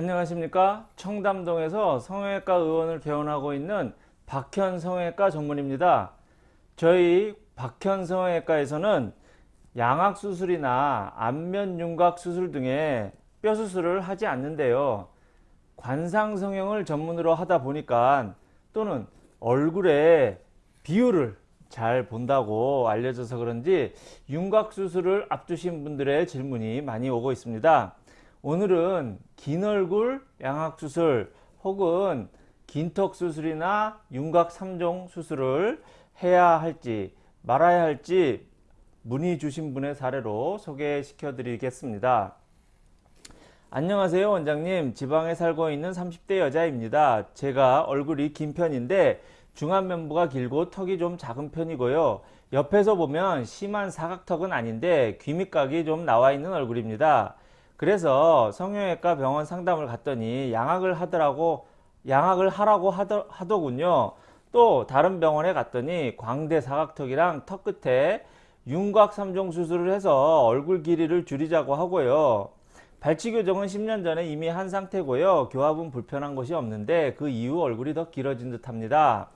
안녕하십니까? 청담동에서 성형외과 의원을 개원하고 있는 박현 성형외과 전문입니다. 저희 박현 성형외과에서는 양악 수술이나 안면 윤곽 수술 등의 뼈 수술을 하지 않는데요. 관상 성형을 전문으로 하다 보니까 또는 얼굴의 비율을 잘 본다고 알려져서 그런지 윤곽 수술을 앞두신 분들의 질문이 많이 오고 있습니다 오늘은 긴 얼굴 양악 수술 혹은 긴턱 수술이나 윤곽 3종 수술을 해야 할지 말아야 할지 문의 주신 분의 사례로 소개시켜 드리겠습니다. 안녕하세요 원장님 지방에 살고 있는 30대 여자입니다. 제가 얼굴이 긴 편인데 중안면부가 길고 턱이 좀 작은 편이고요. 옆에서 보면 심한 사각턱은 아닌데 귀밑각이 좀 나와 있는 얼굴입니다. 그래서 성형외과 병원 상담을 갔더니 양악을 하더라고 양악을 하라고 하더, 하더군요. 또 다른 병원에 갔더니 광대 사각턱이랑 턱 끝에 윤곽 3종 수술을 해서 얼굴 길이를 줄이자고 하고요. 발치 교정은 10년 전에 이미 한 상태고요. 교합은 불편한 것이 없는데 그 이후 얼굴이 더 길어진 듯 합니다.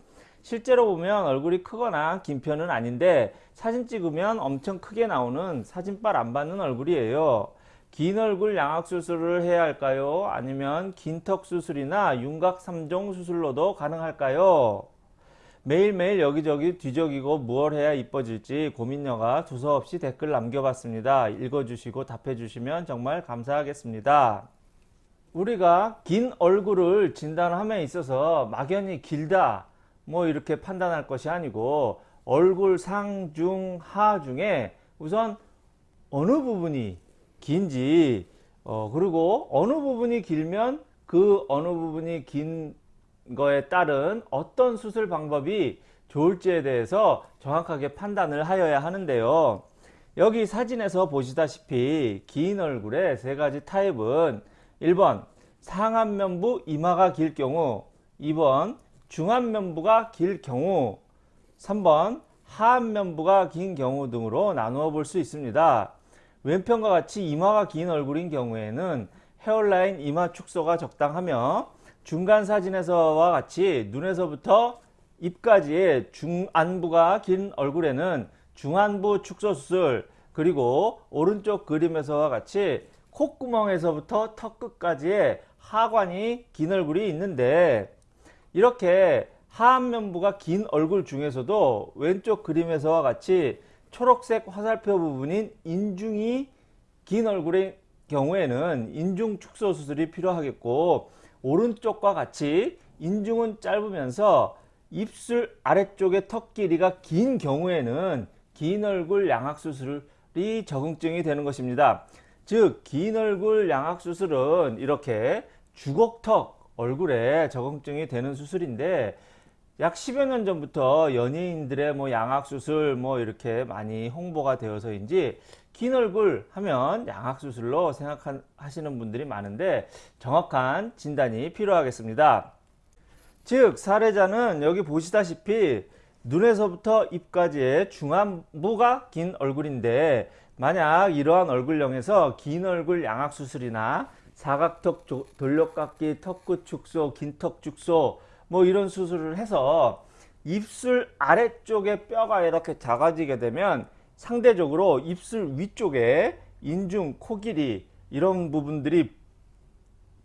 실제로 보면 얼굴이 크거나 긴 편은 아닌데 사진 찍으면 엄청 크게 나오는 사진빨 안 받는 얼굴이에요. 긴 얼굴 양악 수술을 해야 할까요? 아니면 긴턱 수술이나 윤곽 3종 수술로도 가능할까요? 매일매일 여기저기 뒤적이고 무얼 해야 이뻐질지 고민녀가 두서없이 댓글 남겨봤습니다. 읽어주시고 답해주시면 정말 감사하겠습니다. 우리가 긴 얼굴을 진단함에 있어서 막연히 길다 뭐 이렇게 판단할 것이 아니고 얼굴 상, 중, 하 중에 우선 어느 부분이 긴지 어 그리고 어느 부분이 길면 그 어느 부분이 긴 거에 따른 어떤 수술 방법이 좋을지에 대해서 정확하게 판단을 하여야 하는데요. 여기 사진에서 보시다시피 긴 얼굴의 세 가지 타입은 1번 상안면부 이마가 길 경우 2번 중안면부가 길 경우 3번 하안면부가 긴 경우 등으로 나누어 볼 수 있습니다 왼편과 같이 이마가 긴 얼굴인 경우에는 헤어라인 이마 축소가 적당하며 중간 사진에서와 같이 눈에서부터 입까지의 중안부가 긴 얼굴에는 중안부 축소 수술 그리고 오른쪽 그림에서와 같이 콧구멍에서부터 턱 끝까지의 하관이 긴 얼굴이 있는데 이렇게 하안면부가 긴 얼굴 중에서도 왼쪽 그림에서와 같이 초록색 화살표 부분인 인중이 긴 얼굴의 경우에는 인중 축소 수술이 필요하겠고 오른쪽과 같이 인중은 짧으면서 입술 아래쪽의 턱 길이가 긴 경우에는 긴 얼굴 양악 수술이 적응증이 되는 것입니다. 즉 긴 얼굴 양악 수술은 이렇게 주걱턱 얼굴에 적응증이 되는 수술인데 약 10여 년 전부터 연예인들의 뭐 양악수술 뭐 이렇게 많이 홍보가 되어서인지 긴 얼굴 하면 양악수술로 생각하시는 분들이 많은데 정확한 진단이 필요하겠습니다. 즉 사례자는 여기 보시다시피 눈에서부터 입까지의 중안부가 긴 얼굴인데 만약 이러한 얼굴형에서 긴 얼굴 양악수술이나 사각턱 돌려깎기 턱끝 축소 긴 턱 축소 뭐 이런 수술을 해서 입술 아래쪽에 뼈가 이렇게 작아지게 되면 상대적으로 입술 위쪽에 인중, 코 길이 이런 부분들이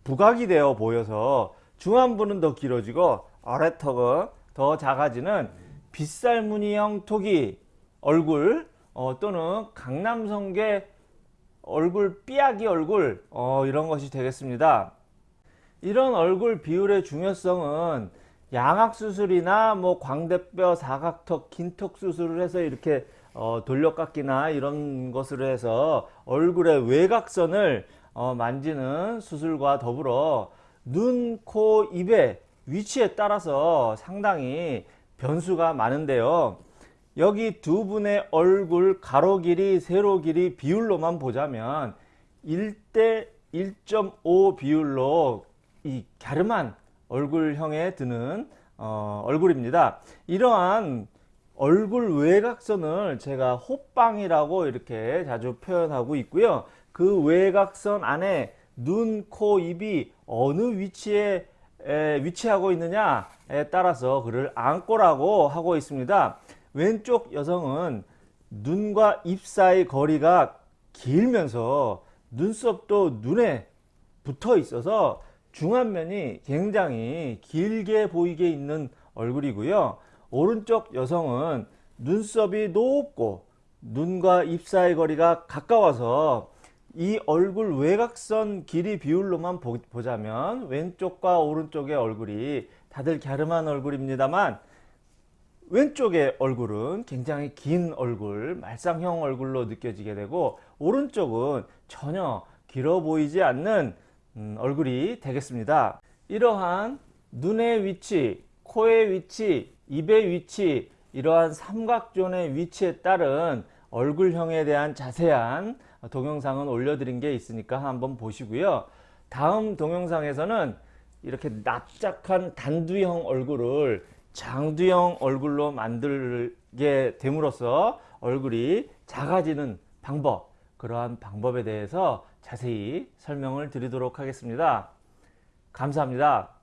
부각이 되어 보여서 중안부는 더 길어지고 아래턱은 더 작아지는 빗살무늬형 토기 얼굴 어, 또는 강남성계 얼굴 삐약이 얼굴 어, 이런 것이 되겠습니다. 이런 얼굴 비율의 중요성은 양악 수술이나 뭐 광대뼈 사각턱 긴턱 수술을 해서 이렇게 어, 돌려깎기나 이런 것으로 해서 얼굴의 외곽선을 어, 만지는 수술과 더불어 눈, 코, 입의 위치에 따라서 상당히 변수가 많은데요. 여기 두 분의 얼굴 가로 길이, 세로 길이 비율로만 보자면 1대 1.5 비율로 이 갸름한 얼굴형에 드는 어, 얼굴입니다. 이러한 얼굴 외곽선을 제가 호빵이라고 이렇게 자주 표현하고 있고요. 그 외곽선 안에 눈, 코, 입이 어느 위치에 에, 위치하고 있느냐에 따라서 그를 안고라고 하고 있습니다. 왼쪽 여성은 눈과 입 사이 거리가 길면서 눈썹도 눈에 붙어 있어서 중안면이 굉장히 길게 보이게 있는 얼굴이고요. 오른쪽 여성은 눈썹이 높고 눈과 입 사이 거리가 가까워서 이 얼굴 외곽선 길이 비율로만 보- 보자면 왼쪽과 오른쪽의 얼굴이 다들 갸름한 얼굴입니다만 왼쪽의 얼굴은 굉장히 긴 얼굴, 말상형 얼굴로 느껴지게 되고 오른쪽은 전혀 길어 보이지 않는 음, 얼굴이 되겠습니다. 이러한 눈의 위치, 코의 위치, 입의 위치, 이러한 삼각존의 위치에 따른 얼굴형에 대한 자세한 동영상은 올려드린 게 있으니까 한번 보시고요. 다음 동영상에서는 이렇게 납작한 단두형 얼굴을 장두형 얼굴로 만들게 됨으로써 얼굴이 작아지는 방법, 그러한 방법에 대해서 자세히 설명을 드리도록 하겠습니다. 감사합니다.